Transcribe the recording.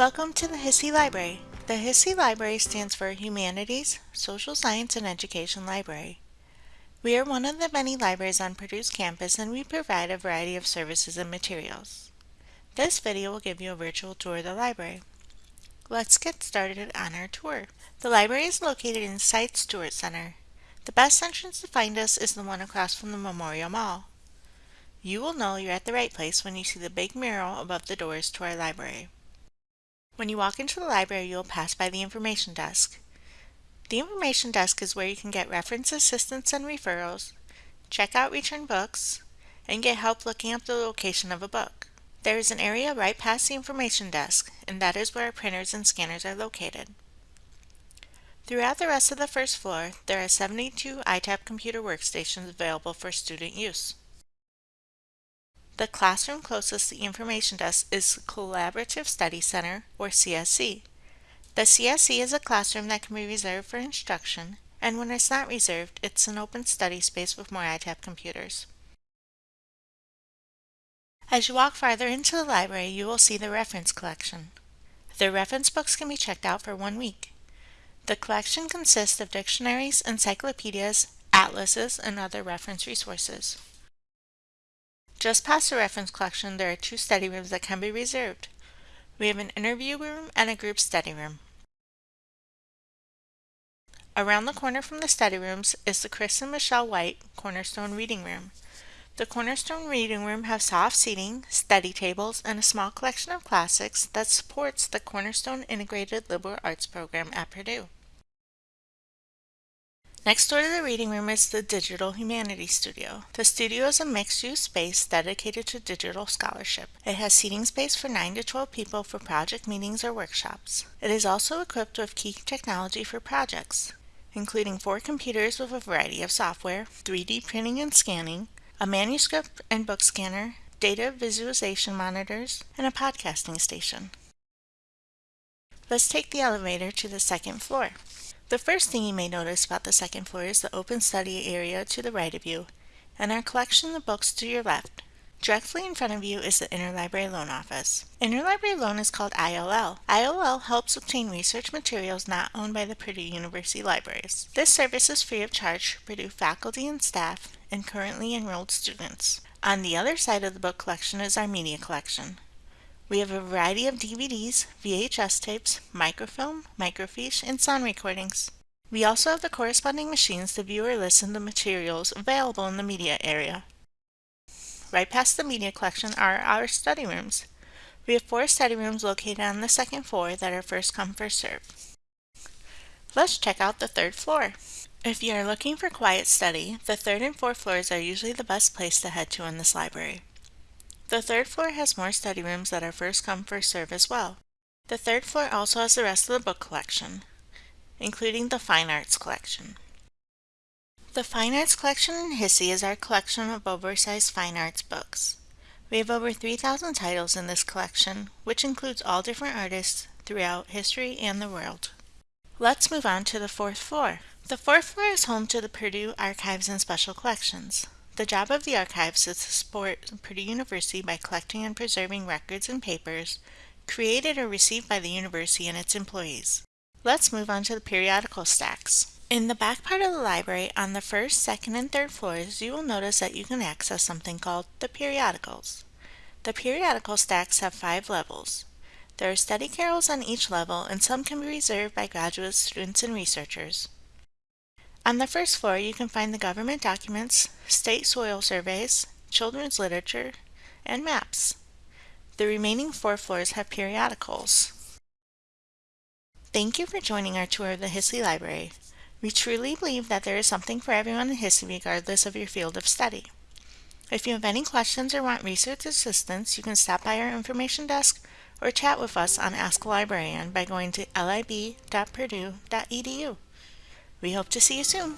Welcome to the HSSE Library. The HSSE Library stands for Humanities, Social Science, and Education Library. We are one of the many libraries on Purdue's campus and we provide a variety of services and materials. This video will give you a virtual tour of the library. Let's get started on our tour. The library is located inside Stewart Center. The best entrance to find us is the one across from the Memorial Mall. You will know you're at the right place when you see the big mural above the doors to our library. When you walk into the library, you'll pass by the information desk. The information desk is where you can get reference assistance and referrals, check out return books, and get help looking up the location of a book. There is an area right past the information desk, and that is where our printers and scanners are located. Throughout the rest of the first floor, there are 72 ITaP computer workstations available for student use. The classroom closest to the information desk is the Collaborative Study Center, or CSC. The CSC is a classroom that can be reserved for instruction, and when it's not reserved, it's an open study space with more ITaP computers. As you walk farther into the library, you will see the reference collection. The reference books can be checked out for one week. The collection consists of dictionaries, encyclopedias, atlases, and other reference resources. Just past the reference collection, there are two study rooms that can be reserved. We have an interview room and a group study room. Around the corner from the study rooms is the Chris and Michelle White Cornerstone Reading Room. The Cornerstone Reading Room has soft seating, study tables, and a small collection of classics that supports the Cornerstone Integrated Liberal Arts program at Purdue. Next door to the reading room is the Digital Humanities Studio. The studio is a mixed-use space dedicated to digital scholarship. It has seating space for 9 to 12 people for project meetings or workshops. It is also equipped with key technology for projects, including four computers with a variety of software, 3D printing and scanning, a manuscript and book scanner, data visualization monitors, and a podcasting station. Let's take the elevator to the second floor. The first thing you may notice about the second floor is the open study area to the right of you and our collection of books to your left. Directly in front of you is the Interlibrary Loan Office. Interlibrary Loan is called ILL. ILL helps obtain research materials not owned by the Purdue University Libraries. This service is free of charge for Purdue faculty and staff and currently enrolled students. On the other side of the book collection is our media collection. We have a variety of DVDs, VHS tapes, microfilm, microfiche, and sound recordings. We also have the corresponding machines to view or listen to materials available in the media area. Right past the media collection are our study rooms. We have four study rooms located on the second floor that are first come first serve. Let's check out the third floor. If you are looking for quiet study, the third and fourth floors are usually the best place to head to in this library. The third floor has more study rooms that are first come first serve as well. The third floor also has the rest of the book collection, including the Fine Arts collection. The Fine Arts collection in HSSE is our collection of oversized fine arts books. We have over 3,000 titles in this collection, which includes all different artists throughout history and the world. Let's move on to the fourth floor. The fourth floor is home to the Purdue Archives and Special Collections. The job of the archives is to support Purdue University by collecting and preserving records and papers created or received by the university and its employees. Let's move on to the periodical stacks. In the back part of the library, on the first, second, and third floors, you will notice that you can access something called the periodicals. The periodical stacks have five levels. There are study carrels on each level, and some can be reserved by graduate students and researchers. On the first floor, you can find the government documents, state soil surveys, children's literature, and maps. The remaining four floors have periodicals. Thank you for joining our tour of the HSSE Library. We truly believe that there is something for everyone in HSSE regardless of your field of study. If you have any questions or want research assistance, you can stop by our information desk or chat with us on Ask a Librarian by going to lib.purdue.edu. We hope to see you soon.